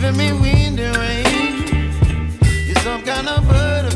giving me wind and rain. You're some kind of butterfly.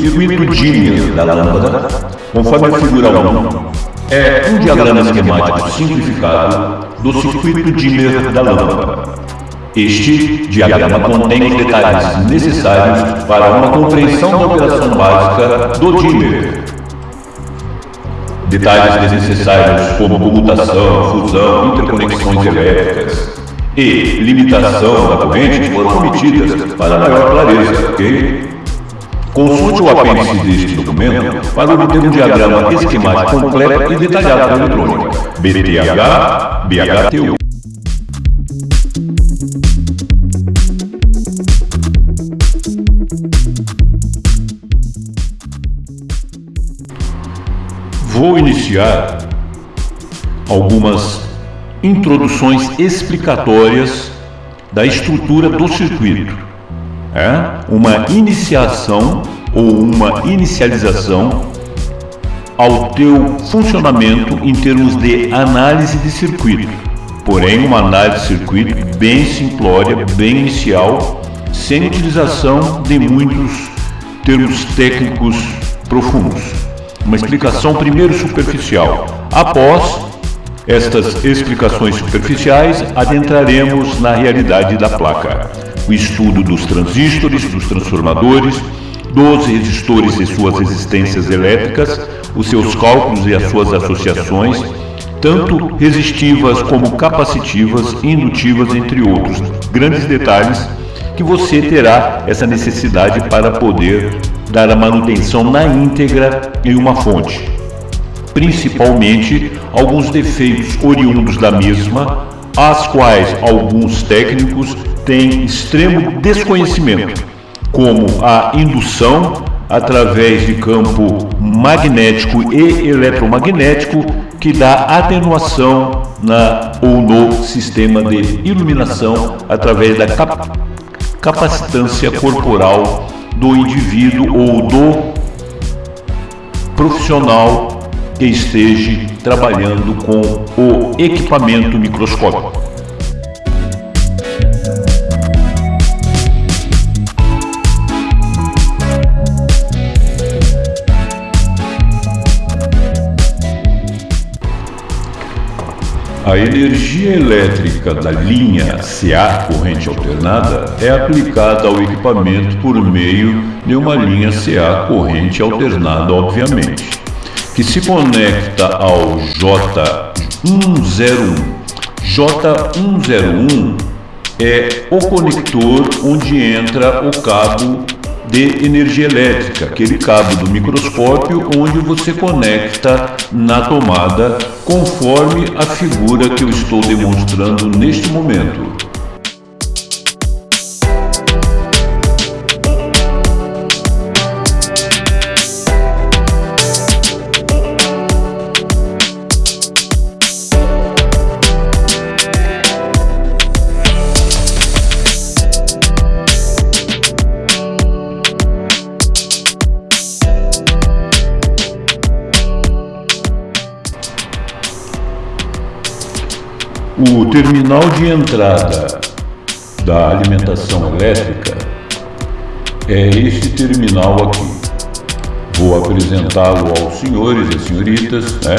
Circuito Dimmer da lâmpada, conforme a figura 1, é um diagrama esquemático simplificado do circuito dimmer da lâmpada. Este diagrama contém os detalhes necessários para uma compreensão da operação básica do dimmer. Detalhes desnecessários como comutação, fusão, interconexões elétricas e limitação da corrente foram omitidas para maior clareza, ok? Consulte o apêndice deste documento para obter um diagrama esquemático completo e detalhado da eletrônica. BTH, BHTU. Vou iniciar algumas introduções explicatórias da estrutura do circuito é uma iniciação ou uma inicialização ao teu funcionamento em termos de análise de circuito. Porém, uma análise de circuito bem simplória, bem inicial, sem utilização de muitos termos técnicos profundos. Uma explicação primeiro superficial. Após estas explicações superficiais, adentraremos na realidade da placa o estudo dos transistores, dos transformadores, dos resistores e suas resistências elétricas, os seus cálculos e as suas associações, tanto resistivas como capacitivas, indutivas, entre outros grandes detalhes que você terá essa necessidade para poder dar a manutenção na íntegra em uma fonte. Principalmente alguns defeitos oriundos da mesma, as quais alguns técnicos têm extremo desconhecimento, como a indução através de campo magnético e eletromagnético que dá atenuação na ou no sistema de iluminação através da cap capacitância corporal do indivíduo ou do profissional que esteja trabalhando com o equipamento microscópico. A energia elétrica da linha CA, corrente alternada, é aplicada ao equipamento por meio de uma linha CA, corrente alternada, obviamente, que se conecta ao J101. J101 é o conector onde entra o cabo de energia elétrica, aquele cabo do microscópio onde você conecta na tomada conforme a figura que eu estou demonstrando neste momento. O terminal de entrada da alimentação elétrica é este terminal aqui. Vou apresentá-lo aos senhores e senhoritas, né,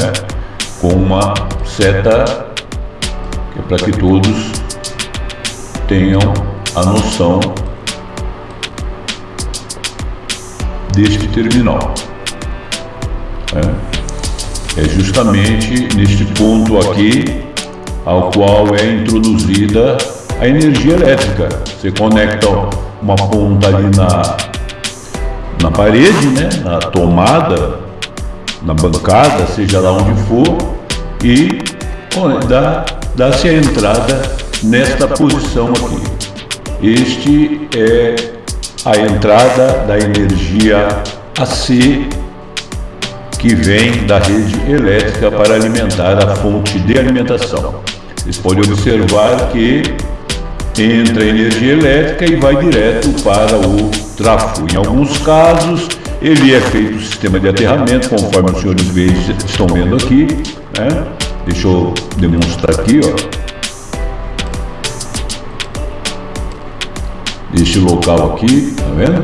com uma seta que é para que todos tenham a noção deste terminal. É, é justamente neste ponto aqui ao qual é introduzida a energia elétrica. Você conecta uma ponta ali na, na parede, né, na tomada, na bancada, seja lá onde for, e dá-se a entrada nesta posição aqui. Este é a entrada da energia AC que vem da rede elétrica para alimentar a fonte de alimentação. Vocês podem observar que entra energia elétrica e vai direto para o tráfego. Em alguns casos, ele é feito o sistema de aterramento, conforme os senhores estão vendo aqui. Né? Deixa eu demonstrar aqui, ó. Este local aqui, tá vendo?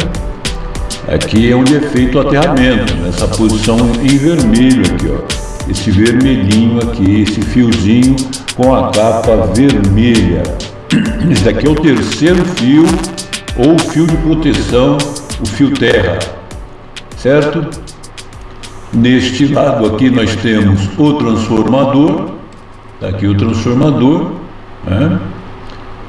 Aqui é onde é feito o aterramento, nessa posição em vermelho aqui, ó. Esse vermelhinho aqui, esse fiozinho com a capa vermelha. Esse daqui é o terceiro fio ou fio de proteção, o fio terra, certo? Neste lado aqui nós temos o transformador, está aqui o transformador, né?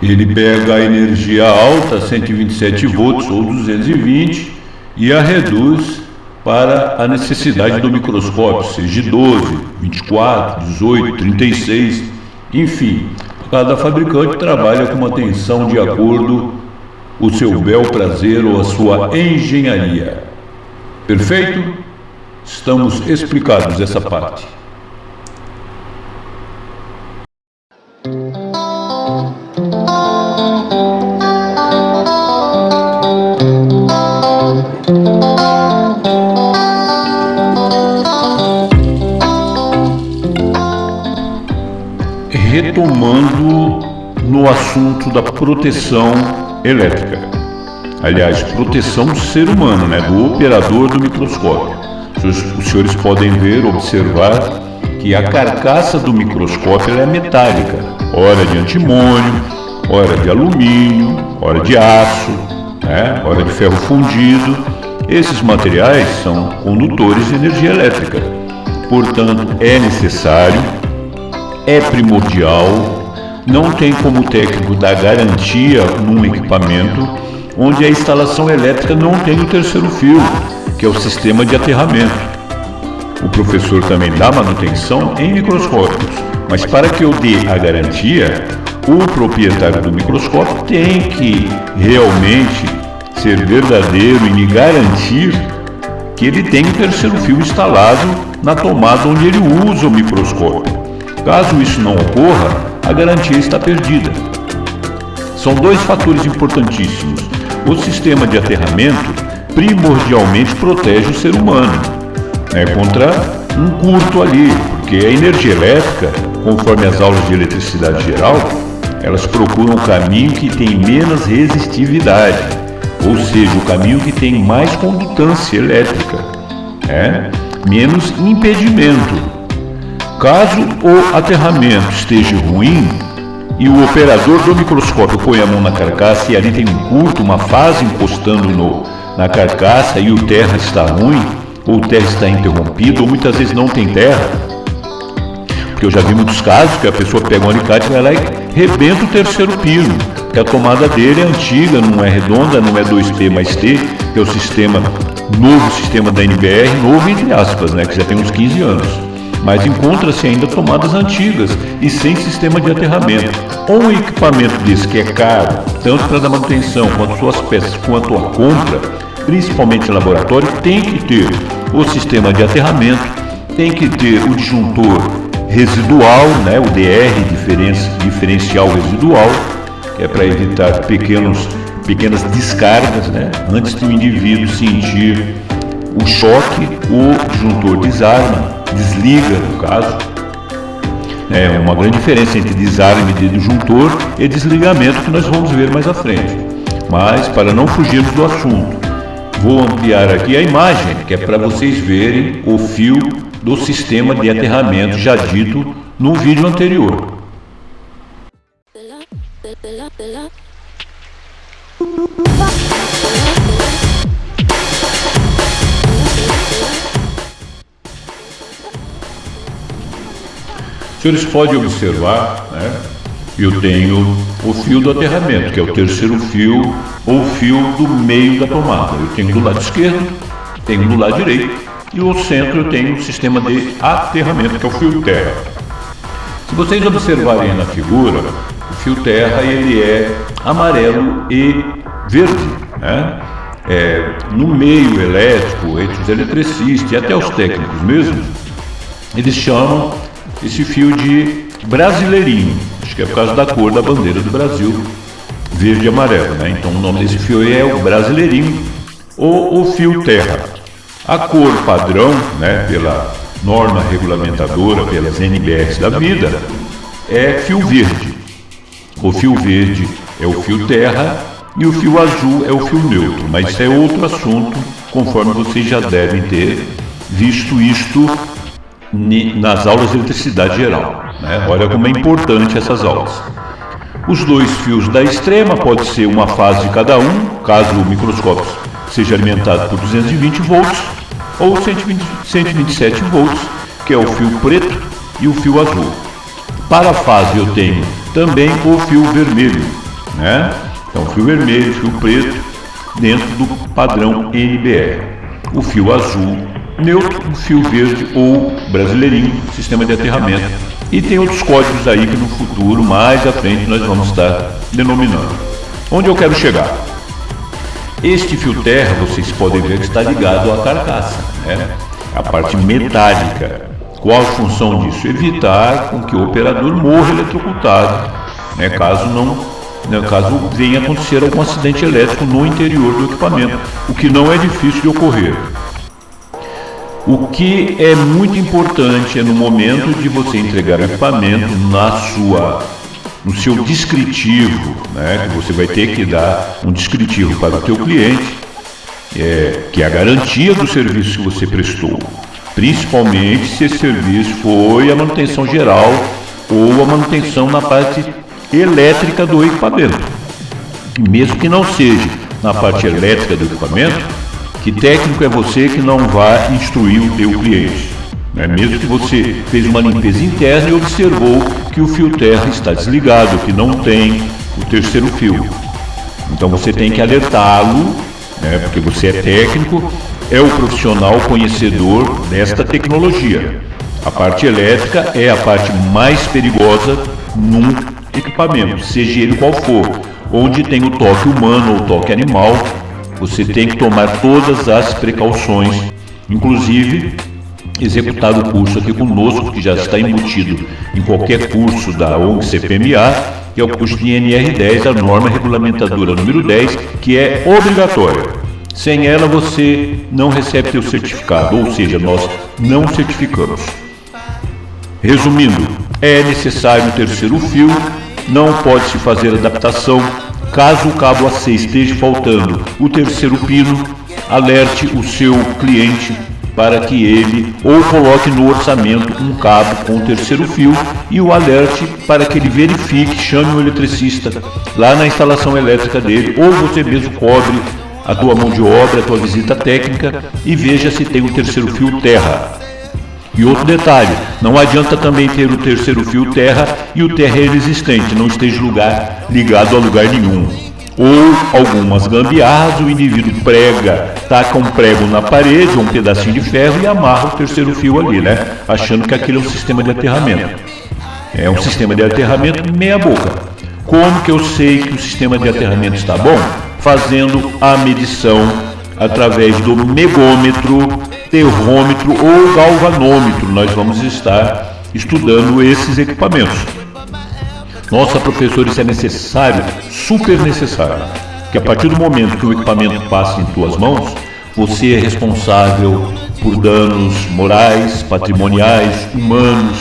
ele pega a energia alta, 127 volts ou 220, e a reduz para a necessidade do microscópio, seja 12, 24, 18, 36, enfim, cada fabricante trabalha com uma tensão de acordo o seu bel prazer ou a sua engenharia. Perfeito? Estamos explicados essa parte. Retomando no assunto da proteção elétrica. Aliás, proteção do ser humano, né, do operador do microscópio. Os senhores podem ver, observar que a carcaça do microscópio é metálica, ora de antimônio, ora de alumínio, ora de aço, né, ora de ferro fundido. Esses materiais são condutores de energia elétrica. Portanto, é necessário é primordial, não tem como técnico dar garantia num equipamento onde a instalação elétrica não tem o terceiro fio, que é o sistema de aterramento. O professor também dá manutenção em microscópios, mas para que eu dê a garantia, o proprietário do microscópio tem que realmente ser verdadeiro e me garantir que ele tem o terceiro fio instalado na tomada onde ele usa o microscópio. Caso isso não ocorra, a garantia está perdida. São dois fatores importantíssimos. O sistema de aterramento primordialmente protege o ser humano né, contra um curto ali, porque a energia elétrica, conforme as aulas de eletricidade geral, elas procuram o caminho que tem menos resistividade, ou seja, o caminho que tem mais condutância elétrica, é? menos impedimento. Caso o aterramento esteja ruim e o operador do microscópio põe a mão na carcaça e ali tem um curto, uma fase encostando no, na carcaça e o terra está ruim, ou o terra está interrompido, ou muitas vezes não tem terra, porque eu já vi muitos casos que a pessoa pega um alicate, vai lá e rebenta o terceiro pino, que a tomada dele é antiga, não é redonda, não é 2P mais T, que é o sistema, novo sistema da NBR, novo entre aspas, né, que já tem uns 15 anos mas encontra-se ainda tomadas antigas e sem sistema de aterramento. Um equipamento desse que é caro, tanto para a manutenção quanto suas peças, quanto a compra, principalmente em laboratório, tem que ter o sistema de aterramento, tem que ter o disjuntor residual, né, o DR, diferencial residual, que é para evitar pequenos, pequenas descargas, né, antes do indivíduo sentir o choque, o disjuntor desarma desliga, no caso. É uma grande diferença entre desarme de disjuntor e desligamento que nós vamos ver mais à frente. Mas, para não fugirmos do assunto, vou ampliar aqui a imagem, que é para vocês verem o fio do sistema de aterramento já dito no vídeo anterior. Senhores podem observar, né? Eu tenho o fio do aterramento, que é o terceiro fio ou fio do meio da tomada. Eu tenho do lado esquerdo, tenho do lado direito e no centro eu tenho o sistema de aterramento, que é o fio terra. Se vocês observarem na figura, o fio terra ele é amarelo e verde. Né? É, no meio elétrico, entre os eletricistas e até os técnicos mesmo, eles chamam esse fio de brasileirinho. Acho que é por causa da cor da bandeira do Brasil, verde e amarelo. Né? Então o nome desse fio é o brasileirinho ou o fio terra. A cor padrão, né, pela norma regulamentadora, pelas NBRs da vida, é fio verde. O fio verde é o fio terra e o fio azul é o fio neutro, mas isso é outro assunto, conforme vocês já devem ter visto isto nas aulas de eletricidade geral. Né? Olha como é importante essas aulas. Os dois fios da extrema pode ser uma fase de cada um, caso o microscópio seja alimentado por 220 volts, ou 120, 127 volts, que é o fio preto e o fio azul. Para a fase eu tenho também o fio vermelho, né? Então fio vermelho, fio preto, dentro do padrão NBR. O fio azul neutro, fio verde ou brasileirinho, sistema de aterramento e tem outros códigos aí que no futuro, mais à frente, nós vamos estar denominando. Onde eu quero chegar? Este fio terra, vocês podem ver que está ligado à carcaça, né? a parte metálica. Qual a função disso? Evitar com que o operador morra eletrocutado, né? caso não né, caso venha acontecer algum acidente elétrico no interior do equipamento, o que não é difícil de ocorrer. O que é muito importante é no momento de você entregar o equipamento na sua no seu descritivo, né, que você vai ter que dar um descritivo para o teu cliente, é, que é a garantia do serviço que você prestou, principalmente se esse serviço foi a manutenção geral ou a manutenção na parte elétrica do equipamento. Mesmo que não seja na parte elétrica do equipamento, que técnico é você que não vai instruir o teu cliente. Né? Mesmo que você fez uma limpeza interna e observou que o fio terra está desligado, que não tem o terceiro fio. Então você tem que alertá-lo, né? porque você é técnico, é o profissional conhecedor desta tecnologia. A parte elétrica é a parte mais perigosa num equipamento, seja ele qual for, onde tem o toque humano ou toque animal, você tem que tomar todas as precauções, inclusive executar o curso aqui conosco, que já está embutido em qualquer curso da ONG CPMA, que é o curso de NR10, a norma regulamentadora número 10, que é obrigatória. Sem ela você não recebe seu certificado, ou seja, nós não certificamos. Resumindo, é necessário o terceiro fio, não pode se fazer adaptação Caso o cabo AC esteja faltando o terceiro pino, alerte o seu cliente para que ele ou coloque no orçamento um cabo com o terceiro fio e o alerte para que ele verifique, chame o eletricista lá na instalação elétrica dele ou você mesmo cobre a tua mão de obra, a tua visita técnica e veja se tem o terceiro fio terra. E outro detalhe, não adianta também ter o terceiro fio terra e o terra é existente, não esteja lugar, ligado a lugar nenhum. Ou algumas gambiarras, o indivíduo prega, taca um prego na parede, ou um pedacinho de ferro e amarra o terceiro fio ali, né? Achando que aquilo é um sistema de aterramento. É um sistema de aterramento meia boca. Como que eu sei que o sistema de aterramento está bom? Fazendo a medição através do megômetro termômetro ou galvanômetro. Nós vamos estar estudando esses equipamentos. Nossa, professor, isso é necessário, super necessário. Que a partir do momento que o equipamento passa em tuas mãos, você é responsável por danos morais, patrimoniais, humanos,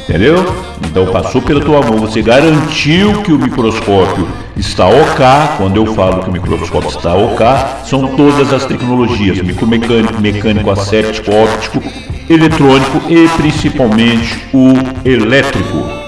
Entendeu? Então passou pela tua mão, você garantiu que o microscópio está OK. Quando eu falo que o microscópio está OK, são todas as tecnologias: micromecânico, mecânico asséptico, óptico, eletrônico e principalmente o elétrico.